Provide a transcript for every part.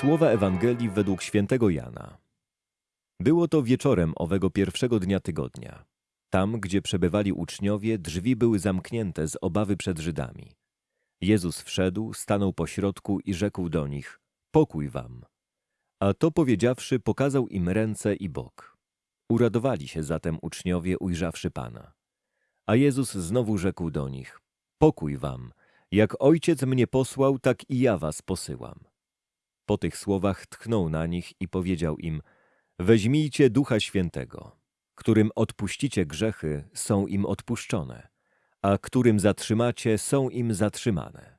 Słowa Ewangelii według świętego Jana. Było to wieczorem owego pierwszego dnia tygodnia. Tam, gdzie przebywali uczniowie, drzwi były zamknięte z obawy przed Żydami. Jezus wszedł, stanął pośrodku i rzekł do nich: Pokój wam. A to powiedziawszy, pokazał im ręce i bok. Uradowali się zatem uczniowie, ujrzawszy Pana. A Jezus znowu rzekł do nich: Pokój wam. Jak ojciec mnie posłał, tak i ja was posyłam. Po tych słowach tchnął na nich i powiedział im: Weźmijcie ducha świętego, którym odpuścicie grzechy, są im odpuszczone, a którym zatrzymacie, są im zatrzymane.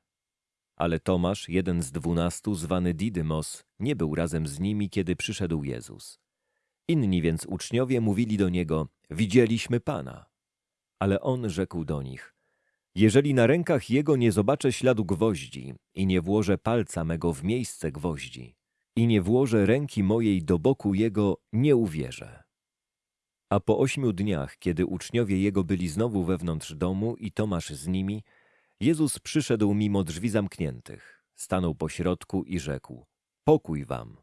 Ale Tomasz, jeden z dwunastu, zwany Didymos, nie był razem z nimi, kiedy przyszedł Jezus. Inni więc uczniowie mówili do niego: Widzieliśmy Pana. Ale on rzekł do nich: Jeżeli na rękach jego nie zobaczę śladu gwoździ i nie włożę palca mego w miejsce gwoździ i nie włożę ręki mojej do boku jego, nie uwierzę. A po ośmiu dniach, kiedy uczniowie jego byli znowu wewnątrz domu i Tomasz z nimi, Jezus przyszedł mimo drzwi zamkniętych, stanął pośrodku i rzekł: Pokój wam.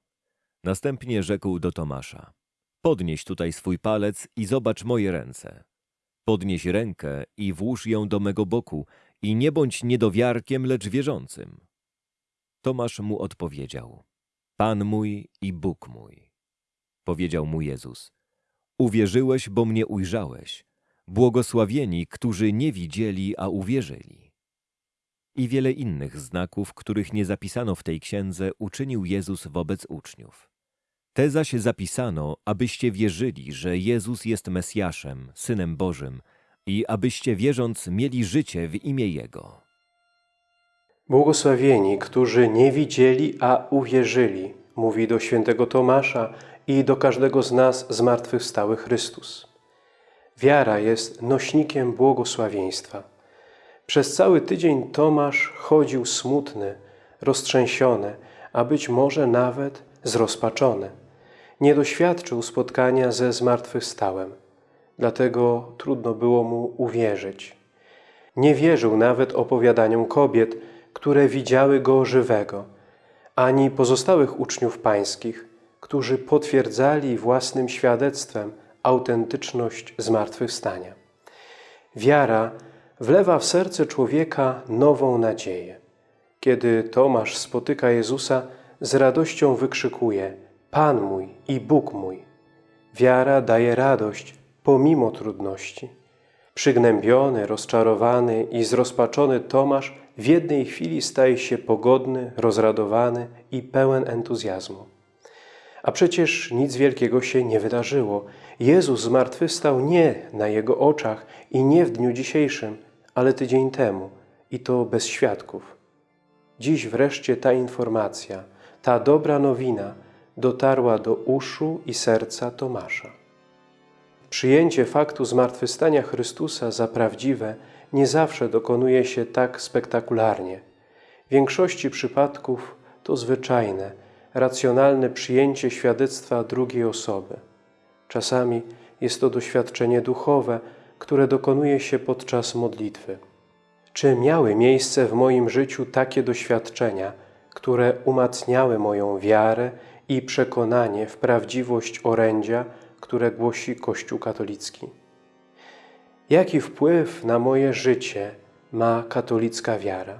Następnie rzekł do Tomasza: Podnieś tutaj swój palec i zobacz moje ręce. Podnieś rękę i włóż ją do mego boku i nie bądź niedowiarkiem, lecz wierzącym. Tomasz mu odpowiedział: Pan mój i Bóg mój. Powiedział mu Jezus: Uwierzyłeś, bo mnie ujrzałeś. Błogosławieni, którzy nie widzieli, a uwierzyli. I wiele innych znaków, których nie zapisano w tej księdze, uczynił Jezus wobec uczniów. Te zaś zapisano, abyście wierzyli, że Jezus jest Mesjaszem, Synem Bożym i abyście wierząc mieli życie w imię Jego. Błogosławieni, którzy nie widzieli, a uwierzyli, mówi do świętego Tomasza i do każdego z nas zmartwychwstały Chrystus. Wiara jest nośnikiem błogosławieństwa. Przez cały tydzień Tomasz chodził smutny, roztrzęsiony, a być może nawet zrozpaczony. Nie doświadczył spotkania ze zmartwychwstałym, dlatego trudno było mu uwierzyć. Nie wierzył nawet opowiadaniom kobiet, które widziały Go żywego, ani pozostałych uczniów pańskich, którzy potwierdzali własnym świadectwem autentyczność zmartwychwstania. Wiara wlewa w serce człowieka nową nadzieję. Kiedy Tomasz spotyka Jezusa, z radością wykrzykuje Pan mój i Bóg mój. Wiara daje radość pomimo trudności. Przygnębiony, rozczarowany i zrozpaczony Tomasz w jednej chwili staje się pogodny, rozradowany i pełen entuzjazmu. A przecież nic wielkiego się nie wydarzyło. Jezus zmartwychwstał nie na Jego oczach i nie w dniu dzisiejszym, ale tydzień temu i to bez świadków. Dziś wreszcie ta informacja, ta dobra nowina dotarła do uszu i serca Tomasza. Przyjęcie faktu zmartwychwstania Chrystusa za prawdziwe nie zawsze dokonuje się tak spektakularnie. W większości przypadków to zwyczajne, racjonalne przyjęcie świadectwa drugiej osoby. Czasami jest to doświadczenie duchowe, które dokonuje się podczas modlitwy. Czy miały miejsce w moim życiu takie doświadczenia, które umacniały moją wiarę i przekonanie w prawdziwość orędzia, które głosi Kościół katolicki? Jaki wpływ na moje życie ma katolicka wiara?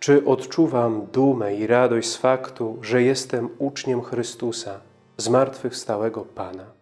Czy odczuwam dumę i radość z faktu, że jestem uczniem Chrystusa, zmartwychwstałego Pana?